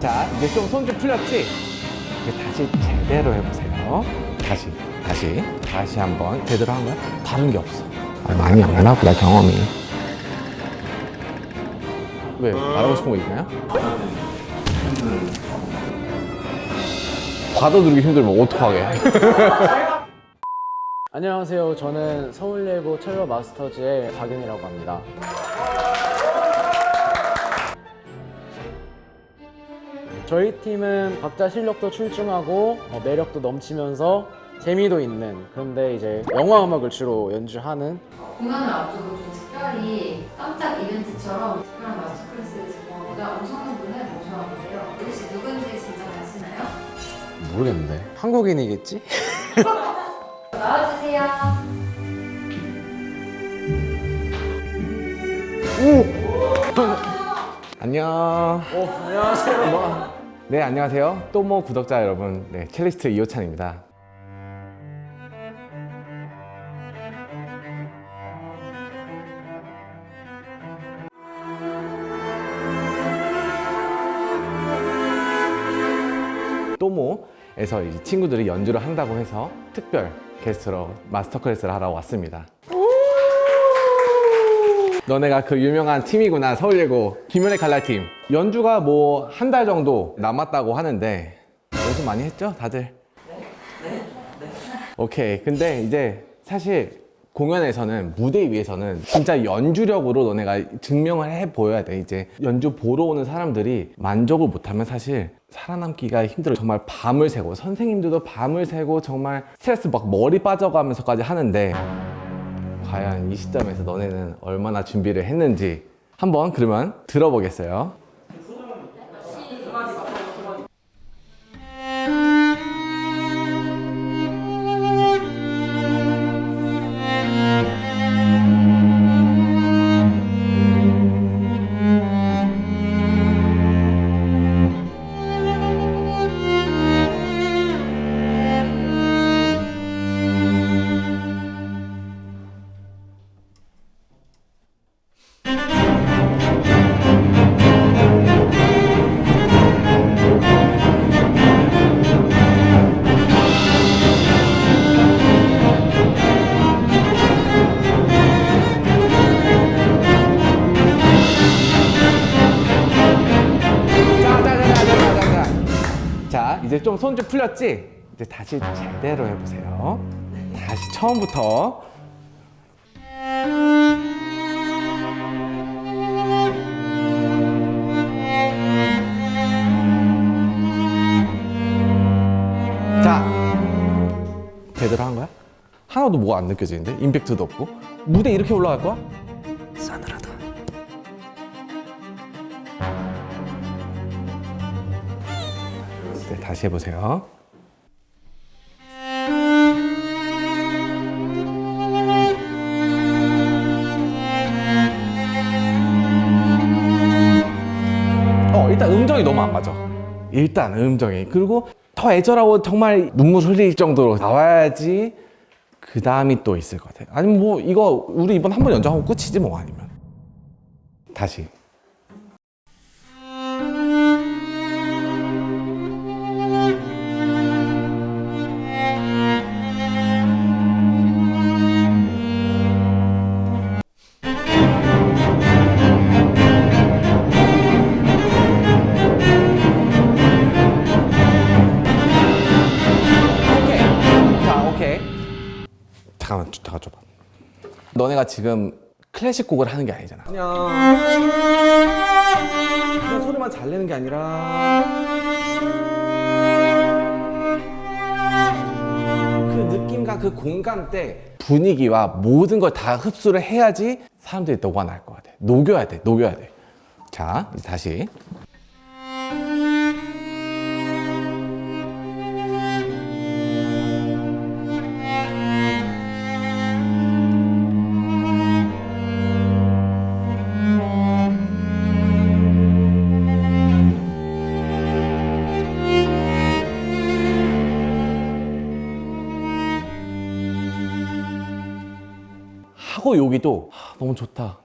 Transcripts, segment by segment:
자 이제 좀 손 좀 풀렸지? 이제 다시 제대로 해보세요 다시 다시 다시 한번 제대로 한 거야? 다른 게 없어 아, 많이 안 하구나 경험이 왜 말하고 싶은 거 있나요? 봐도 누르기 힘들면 어떡하게 안녕하세요. 저는 서울예고 첼로 마스터즈의 박윤이라고 합니다. 저희 팀은 각자 실력도 출중하고 어, 매력도 넘치면서 재미도 있는 그런데 이제 영화 음악을 주로 연주하는 공연을 앞두고 좀 특별히 깜짝 이벤트처럼 특별한 마스터 클래스를 제공하고자 엄청난 분을 모셔왔는데요. 혹시 누군지 진짜 아시나요? 모르겠는데 한국인이겠지? 나와주세요. 안녕. 오 안녕하세요. 네 안녕하세요. 또모 구독자 여러분 네 첼리스트 이호찬입니다. 또모에서 이 친구들이 연주를 한다고 해서 특별 게스트로 마스터 클래스를 하러 왔습니다. 너네가 그 유명한 팀이구나 서울예고. 김연의 칼날팀. 연주가 뭐 한 달 정도 남았다고 하는데 연습 많이 했죠 다들? 네, 오케이. 근데 이제 사실 공연에서는 무대 위에서는 진짜 연주력으로 너네가 증명을 해 보여야 돼. 이제 연주 보러 오는 사람들이 만족을 못하면 사실 살아남기가 힘들어. 정말 밤을 새고 선생님들도 밤을 새고 정말 스트레스 막 머리 빠져가면서까지 하는데 과연 이 시점에서 너네는 얼마나 준비를 했는지 한번 그러면 들어보겠어요 손 좀 풀렸지? 이제 다시 제대로 해보세요 다시 처음부터 자 제대로 한 거야? 하나도 뭐가 안 느껴지는데? 임팩트도 없고 무대 이렇게 올라갈 거야? 다시 해보세요. 어, 일단 음정이 너무 안 맞아. 일단 음정이. 그리고 더 애절하고 정말 눈물 흘릴 정도로 나와야지 그 다음이 또 있을 것 같아. 아니면 뭐 이거 우리 이번 한 번 연주하고 끝이지 뭐 아니면. 다시. 너네가 지금 클래식 곡을 하는 게 아니잖아. 그냥 그냥 소리만 잘 내는 게 아니라 그 느낌과 그 공간 때 분위기와 모든 걸 다 흡수를 해야지 사람들이 녹아날 것 같아. 녹여야 돼, 녹여야 돼. 자, 이제 다시. 여기도 하, 너무 좋다.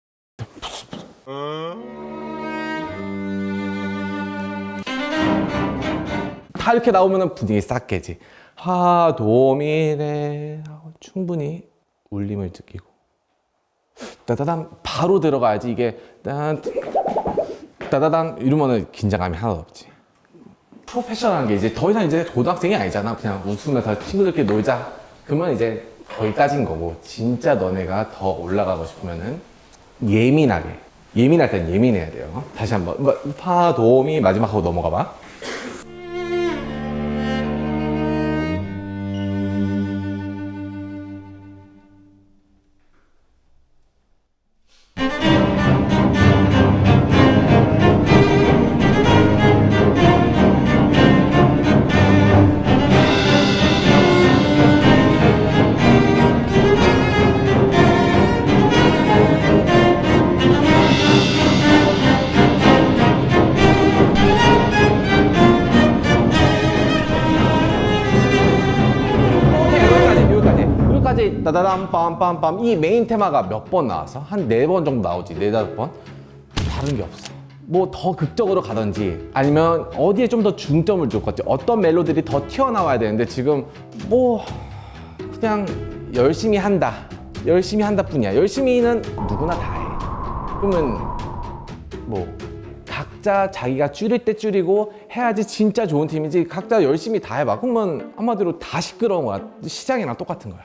다 이렇게 나오면 분위기 싹 깨지. 하고 충분히 울림을 느끼고 따다단 바로 들어가야지 이게 딴 따다단 이러면은 긴장감이 하나도 없지. 프로페셔널한 게 이제 더 이상 이제 고등학생이 아니잖아. 그냥 웃으면서 친구들끼리 놀자. 그러면 이제 거기까진 거고 진짜 너네가 더 올라가고 싶으면은 예민하게 예민할 땐 예민해야 돼요. 다시 한번 그러니까 파도미 마지막 하고 넘어가 봐. 따다담 빰빰빰 이 메인 테마가 몇 번 나왔어? 한네 번 정도 나오지 네 다섯 번 다른 게 없어 뭐 더 극적으로 가든지 아니면 어디에 좀 더 중점을 줄 건지 어떤 멜로디들이 더 튀어나와야 되는데 지금 뭐 그냥 열심히 한다 열심히 한다 뿐이야 열심히는 누구나 다 해 그러면 뭐 각자 자기가 줄일 때 줄이고 해야지 진짜 좋은 팀이지 각자 열심히 다 해봐 그러면 한마디로 다 시끄러운 거야 시장이랑 똑같은 거야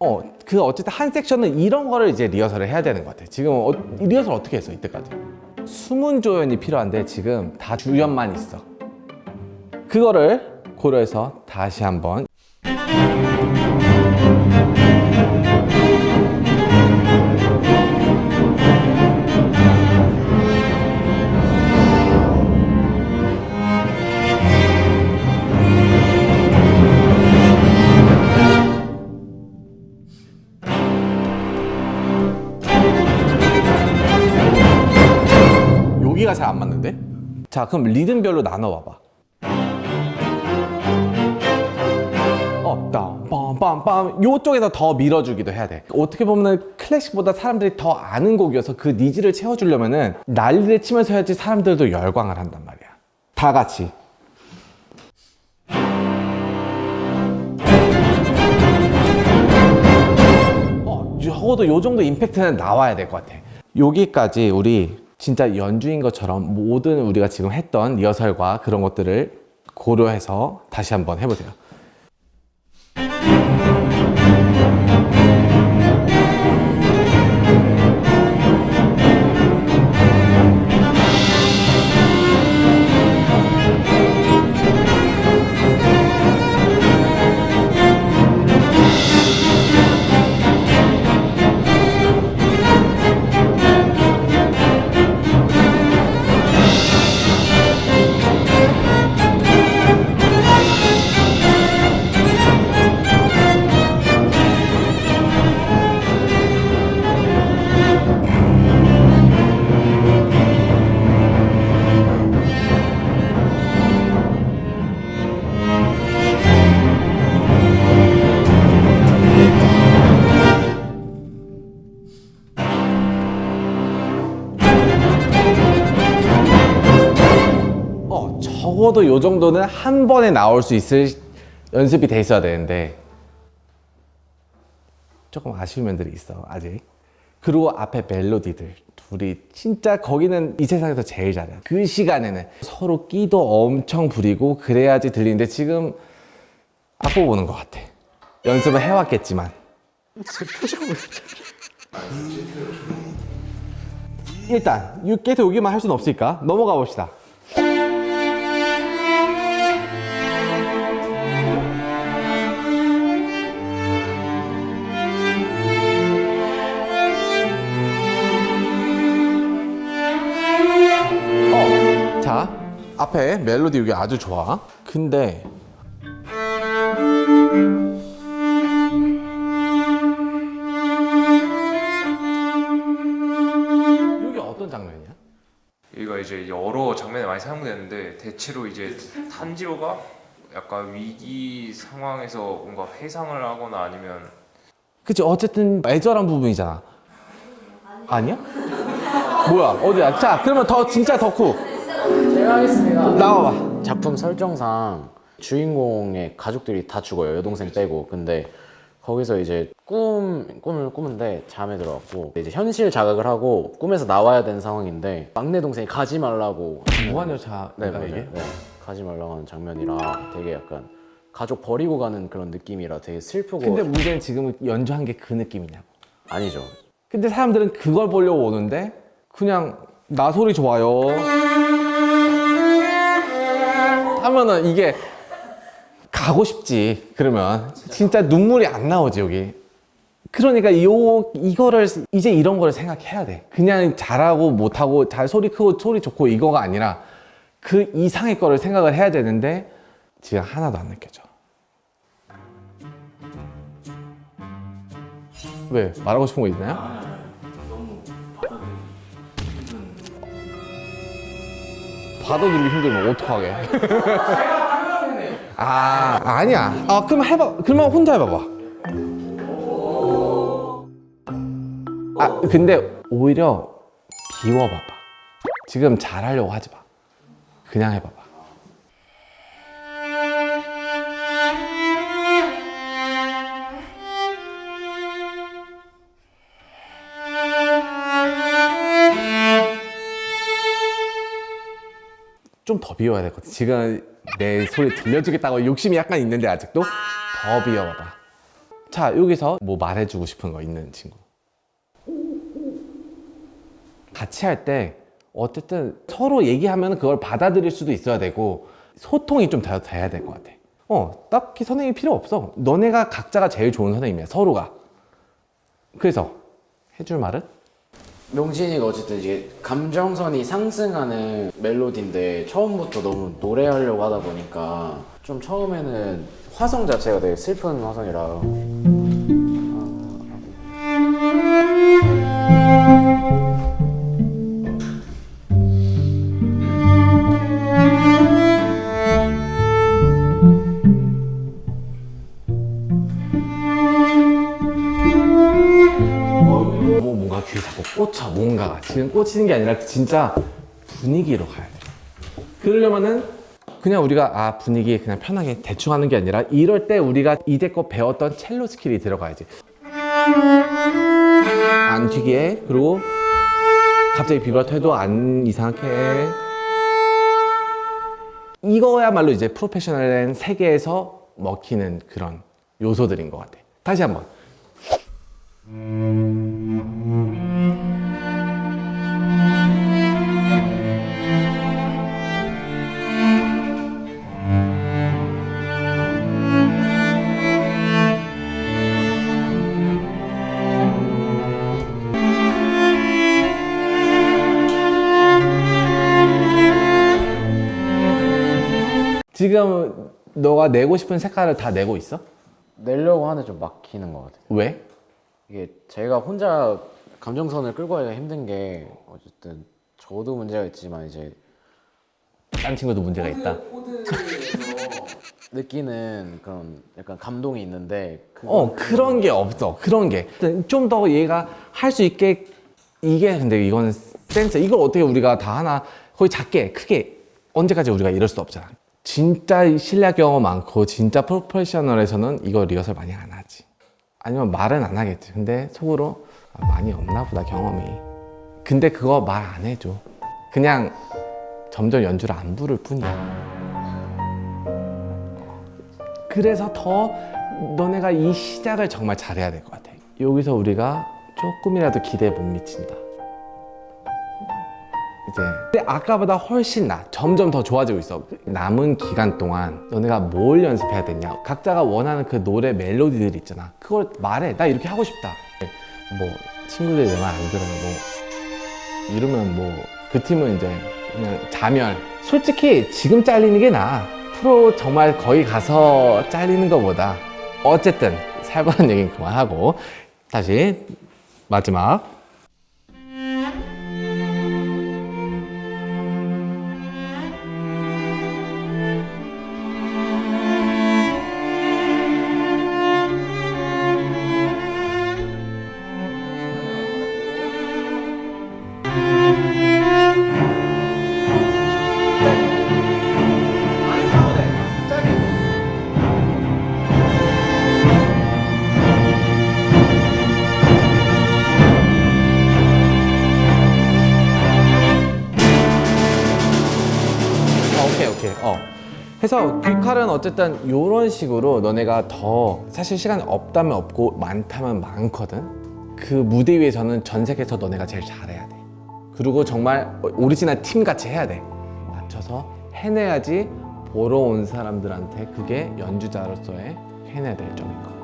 어 그 어쨌든 한 섹션은 이런 거를 이제 리허설을 해야 되는 것 같아 지금 어, 리허설 어떻게 했어 이때까지? 숨은 조연이 필요한데 지금 다 주연만 있어. 그거를 고려해서 다시 한번 자 그럼 리듬별로 나눠봐봐. 어, 빰빰빰빰 요쪽에서 더 밀어주기도 해야 돼. 어떻게 보면 클래식보다 사람들이 더 아는 곡이어서 그 needs를 채워주려면 은 난리를 치면서 해야지 사람들도 열광을 한단 말이야. 다 같이. 어, 적어도 요 정도 임팩트는 나와야 될 것 같아. 여기까지 우리 진짜 연주인 것처럼 모든 우리가 지금 했던 리허설과 그런 것들을 고려해서 다시 한번 해보세요. 적어도 요 정도는 한 번에 나올 수 있을 연습이 돼 있어야 되는데 조금 아쉬운 면들이 있어 아직. 그리고 앞에 멜로디들 둘이 진짜 거기는 이 세상에서 제일 잘해. 그 시간에는 서로 끼도 엄청 부리고 그래야지 들리는데 지금 악보 보는 것 같아. 연습을 해왔겠지만. 일단 이 계속 여기만 할 수는 없으니까 넘어가 봅시다 앞에 멜로디 여기 아주 좋아. 근데 여기 어떤 장면이야? 여기가 이제 여러 장면에 많이 사용되는데 대체로 이제 탄지로가 약간 위기 상황에서 뭔가 회상을 하거나 아니면 그치 어쨌든 애절한 부분이잖아. 아니야? 뭐야? 어디야? 자 그러면 더 진짜 덕후 제가 하겠습니다. 나와봐 작품 설정상 주인공의 가족들이 다 죽어요. 여동생 빼고. 근데 거기서 이제 꿈 꿈을 꾸는데 잠에 들어갔고 이제 현실 자각을 하고 꿈에서 나와야 되는 상황인데 막내 동생이 가지 말라고 무한열차 네, 내가 맞아요. 이게 네, 가지 말라고 하는 장면이라 되게 약간 가족 버리고 가는 그런 느낌이라 되게 슬프고 근데 문제는 지금 연주한 게 그 느낌이냐고 아니죠. 근데 사람들은 그걸 보려고 오는데 그냥 나 소리 좋아요 하면은 이게 가고 싶지 그러면. 진짜 눈물이 안 나오지 여기. 그러니까 요 이거를 이제 이런 거를 생각해야 돼. 그냥 잘하고 못하고 잘 소리 크고 소리 좋고 이거가 아니라 그 이상의 거를 생각을 해야 되는데 지금 하나도 안 느껴져. 왜? 말하고 싶은 거 있나요? 받아들이기 힘들면 어떡하게? 아 아니야. 아 그럼 해봐. 그러면 혼자 해봐봐. 아 근데 오히려 비워봐봐. 지금 잘하려고 하지 마. 그냥 해봐봐 좀 더 비워야 될 것 같아. 지금 내 소리 들려주겠다고 욕심이 약간 있는데 아직도 더 비워봐봐. 자 여기서 뭐 말해주고 싶은 거 있는 친구. 같이 할 때 어쨌든 서로 얘기하면 그걸 받아들일 수도 있어야 되고 소통이 좀 더 돼야 될 것 같아. 어 딱히 선생님이 필요 없어. 너네가 각자가 제일 좋은 선생님이야 서로가. 그래서 해줄 말은? 명진이가 어쨌든 이제 감정선이 상승하는 멜로디인데 처음부터 너무 노래하려고 하다 보니까 좀 처음에는 화성 자체가 되게 슬픈 화성이라. 뭐 뭔가가 지금 꽂히는 게 아니라 진짜 분위기로 가야 돼 그러려면은 그냥 우리가 아 분위기 그냥 편하게 대충 하는 게 아니라 이럴 때 우리가 이제껏 배웠던 첼로 skill이 들어가야지. 안 튀게. 그리고 갑자기 비브라토 해도 안 이상하게. 이거야말로 이제 프로페셔널한 세계에서 먹히는 그런 요소들인 것 같아. 다시 한번 지금 너가 내고 싶은 색깔을 다 내고 있어? 내려고 하는데 좀 막히는 것 같아요 왜? 이게 제가 혼자 감정선을 끌고 가기가 힘든 게 어쨌든 저도 문제가 있지만 이제 딴 친구도 문제가 있다. 느끼는 그런 약간 감동이 있는데 그어 그런 게 없어. 그런 게 좀 더 얘가 할 수 있게 이게 근데 이거는 센스. 이걸 어떻게 우리가 다 하나 거의 작게 크게 언제까지 우리가 이럴 수 없잖아. 진짜 실력 경험 많고 진짜 프로페셔널에서는 이거 리허설 많이 안 하지. 아니면 말은 안 하겠지. 근데 속으로 아, 많이 없나 보다 경험이. 근데 그거 말 안 해줘. 그냥 점점 연주를 안 부를 뿐이야. 그래서 더 너네가 이 시작을 정말 잘해야 될 것 같아. 여기서 우리가 조금이라도 기대에 못 미친다. 이제 근데 아까보다 훨씬 나. 점점 더 좋아지고 있어. 남은 기간 동안 너네가 뭘 연습해야 되냐. 각자가 원하는 그 노래 멜로디들 있잖아. 그걸 말해. 나 이렇게 하고 싶다. 뭐 친구들이 내 말 안 들으면 뭐 이러면 뭐 그 팀은 이제 그냥 자멸. 솔직히 지금 잘리는 게 나아. 프로 정말 거기 가서 잘리는 것보다 어쨌든 살벌한 얘기는 그만하고 다시 마지막 그래서 귀칼은 어쨌든 이런 식으로 너네가 더 사실 시간이 없다면 없고 많다면 많거든. 그 무대 위에서는 전 세계에서 너네가 제일 잘해야 돼. 그리고 정말 오리지널 팀 같이 해야 돼. 맞춰서 해내야지 보러 온 사람들한테 그게 연주자로서의 해내야 될 점인 것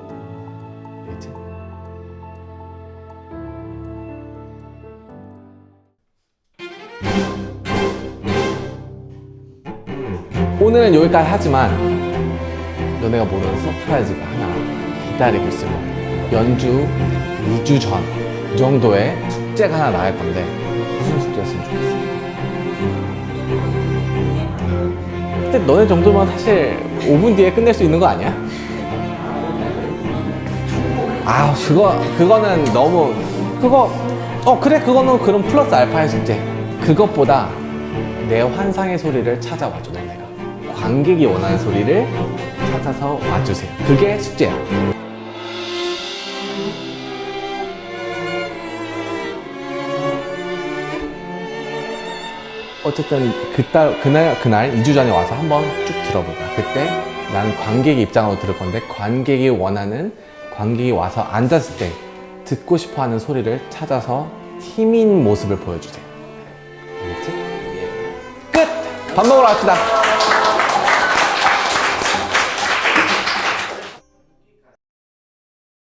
오늘은 여기까지 하지만 너네가 모르는 surprise가 하나 기다리고 있을 거야. 연주 2주 전 정도의 숙제가 하나 나갈 건데 무슨 숙제였으면 좋겠어? 근데 너네 정도면 사실 5분 뒤에 끝낼 수 있는 거 아니야? 아 그거 그거는 너무 그거 어 그래 그거는 그럼 플러스 알파의 숙제 그것보다 내 환상의 소리를 찾아와줘 관객이 원하는 소리를 찾아서 와주세요. 그게 숙제야. 어쨌든 그달 그날 그날 2주 전에 와서 한번 쭉 들어보자. 그때 나는 관객의 입장으로 들을 건데 관객이 원하는 관객이 와서 앉았을 때 듣고 싶어하는 소리를 찾아서 팀인 모습을 보여주세요. 알겠지? 끝! 밥 먹으러 갑시다